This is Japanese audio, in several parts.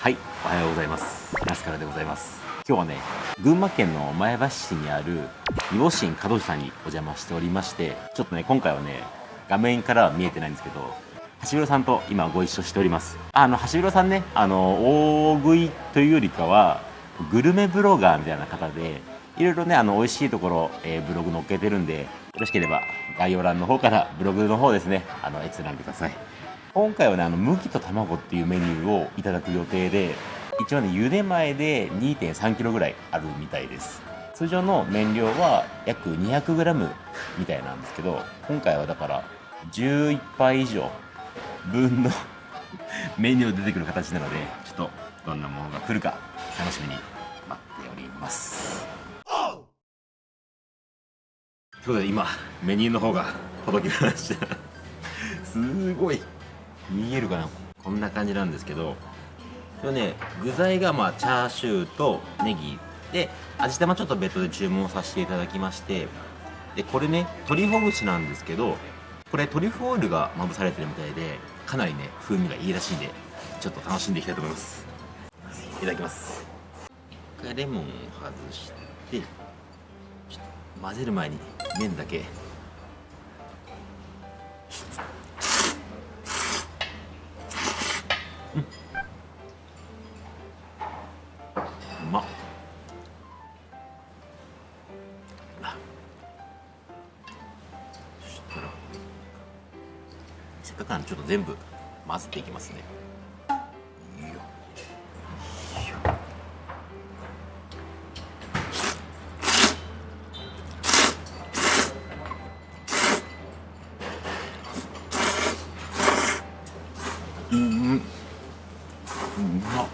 はいおはようございます。ラスカルでございます。今日はね群馬県の前橋市にある煮干し門司さんにお邪魔しておりましてちょっとね今回はね画面からは見えてないんですけど橋広さんと今ご一緒しております。あの橋広さんねあの大食いというよりかはグルメブロガーみたいな方でいろいろねあの美味しいところ、えー、ブログ載っけてるんでよろしければ概要欄の方からブログの方ですねあの閲覧ください。今回はねあの麦と卵っていうメニューをいただく予定で一応ね茹で前で 2.3kg ぐらいあるみたいです。通常の麺量は約 200g みたいなんですけど今回はだから11杯以上分の メニュー出てくる形なのでちょっとどんなものが来るか楽しみに待っております。ということで今メニューの方が届きました。すごい。見えるかなこんな感じなんですけどこれね具材がまあチャーシューとネギで味玉ちょっと別途で注文させていただきましてでこれね鶏ほぐしなんですけどこれトリュフオイルがまぶされてるみたいでかなりね風味がいいらしいんでちょっと楽しんでいきたいと思います。いただきます。一回レモンを外してちょっと混ぜる前に麺だけせっかくなんでちょっと全部混ぜていきますねいいよいいようんうまっ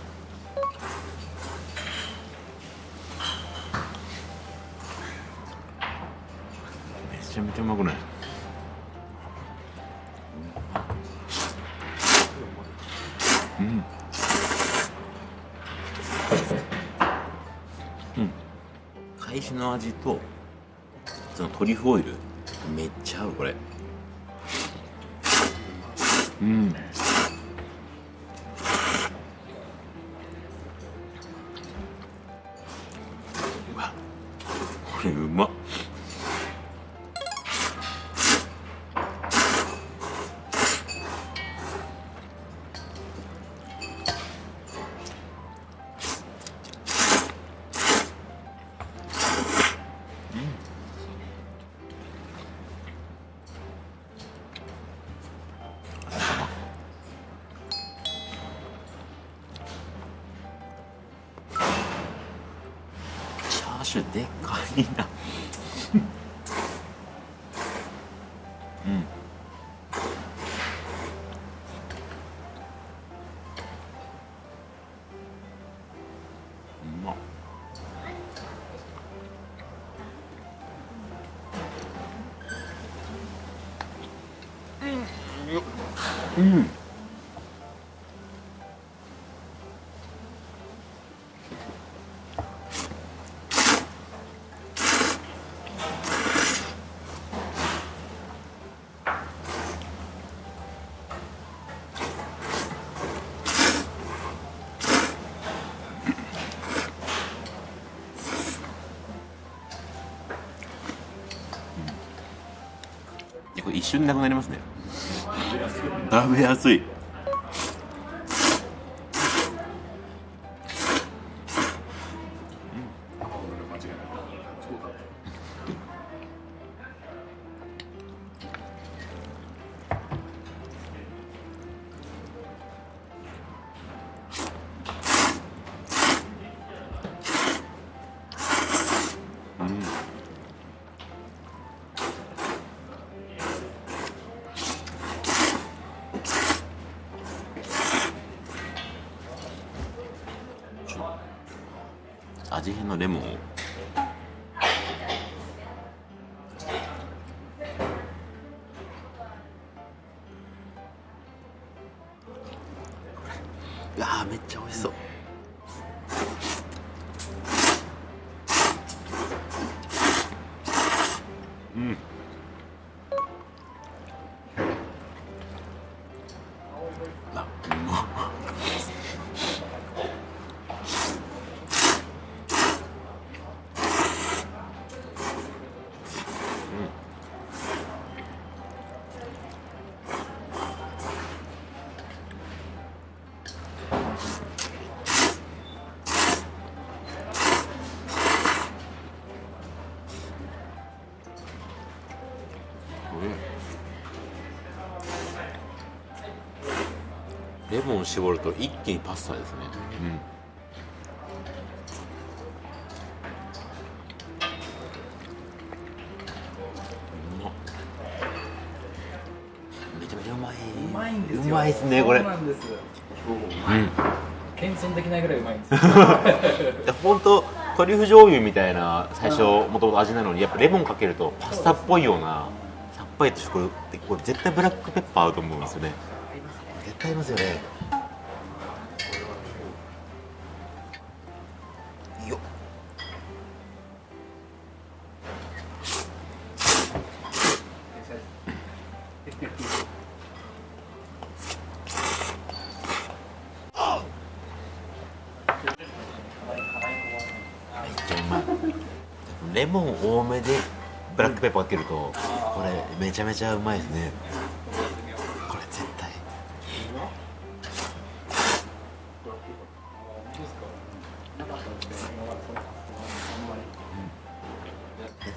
めちゃめちゃうまくないうん。うん。海鮮の味とそのトリュフオイル。めっちゃ合うこれ。うん。うわ。これうまっチャーシューでかい。なうんうまっうん構一瞬でなくなりますね。食べやすい。味変のレモンを。うわめっちゃ美味しそう。うん。レモン絞ると一気にパスタですね。うん。うまっ。めちゃめちゃうまい。うまいんですよ。うまいですねこれ。そうなんです。うん。謙遜できないぐらいうまいんですよ。本当トリュフ醤油みたいな最初もともと味なのにやっぱレモンかけるとパスタっぽいようなさっぱりとしてこれこれ絶対ブラックペッパー合うと思うんですよね絶対合いますよね。よっ。レモン多めでブラックペッパーかけるとこれめちゃめちゃうまいですね。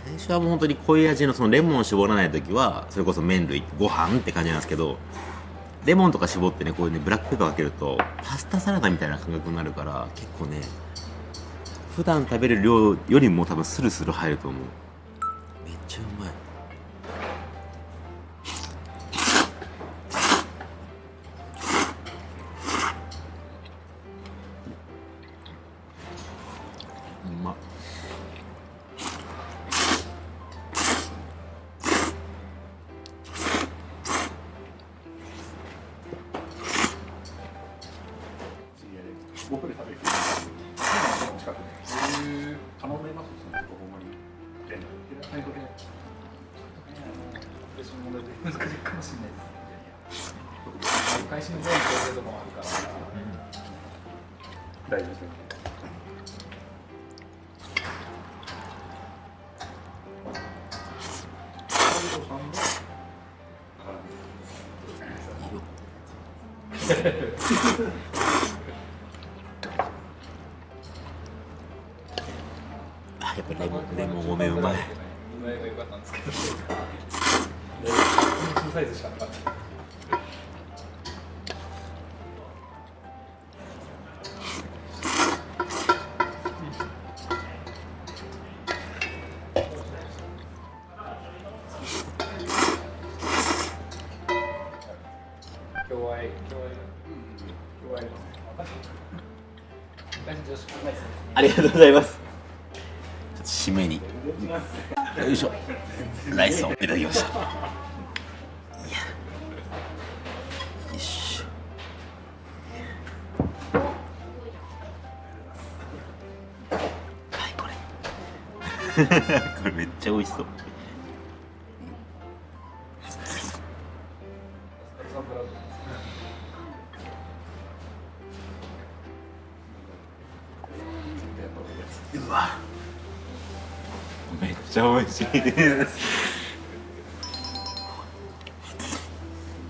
最初はもう本当に濃い味のそのレモンを絞らない時はそれこそ麺類ご飯って感じなんですけどレモンとか絞ってねこういうねブラックペッパーかけるとパスタサラダみたいな感覚になるから結構ね普段食べる量よりも多分スルスル入ると思う。会心の全部もあるから大丈夫ですねあやっぱレモンレモン多めうまい。今が良かったんですけど。小サイズしかなかった共愛共愛共愛昔女子高いですありがとうございます。ちょっと締めに。よいしょ。ライスをいただきました。いや。よいしょ。はいこれ。これめっちゃ美味しそう。うわ。めっちゃ美味しい。です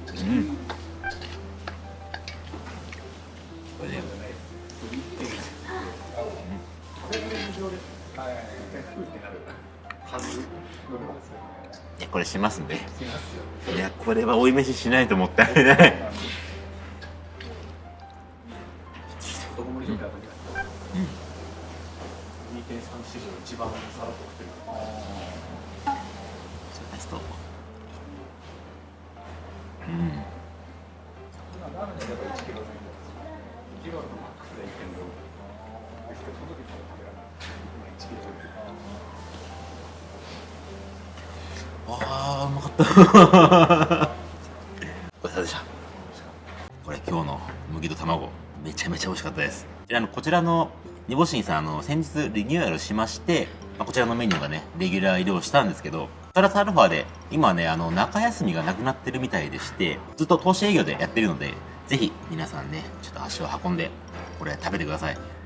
うん。これねいやこれしますねいやこれは追い飯しないともったいないであーうまかった。ごちそうさまでした。これ今日の麦と卵めちゃめちゃ美味しかった。ですであのこちらの煮干しんさんあの先日リニューアルしまして、まあ、こちらのメニューがねレギュラー入りをした。んですけどプラスアルファで今ねあの中休みがなくなってるみたいでしてずっと投資営業でやってるのでぜひ皆さんねちょっと足を運んでこれ食べてください。